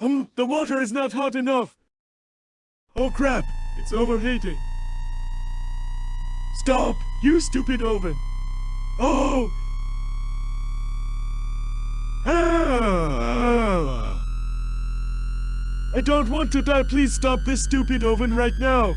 Um, the water is not hot enough. Oh crap, it's overheating. Stop, you stupid oven. Oh! Ah. I don't want to die. Please stop this stupid oven right now.